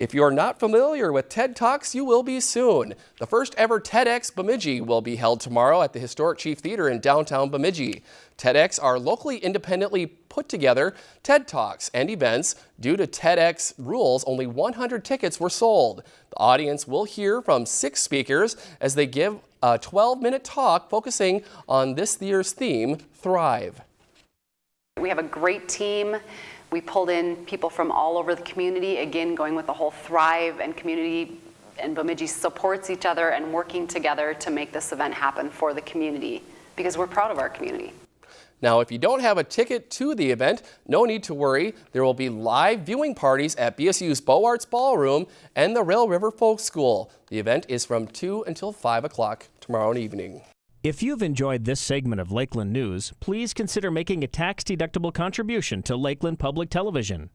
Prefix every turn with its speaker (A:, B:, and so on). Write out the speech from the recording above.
A: If you're not familiar with TED Talks, you will be soon. The first ever TEDx Bemidji will be held tomorrow at the Historic Chief Theater in downtown Bemidji. TEDx are locally independently put together TED Talks and events. Due to TEDx rules, only 100 tickets were sold. The audience will hear from six speakers as they give a 12-minute talk focusing on this year's theme, Thrive.
B: We have a great team. We pulled in people from all over the community, again, going with the whole Thrive and community and Bemidji supports each other and working together to make this event happen for the community because we're proud of our community.
A: Now, if you don't have a ticket to the event, no need to worry. There will be live viewing parties at BSU's Beaux Arts Ballroom and the Rail River Folk School. The event is from 2 until 5 o'clock tomorrow evening.
C: If you've enjoyed this segment of Lakeland News, please consider making a tax-deductible contribution to Lakeland Public Television.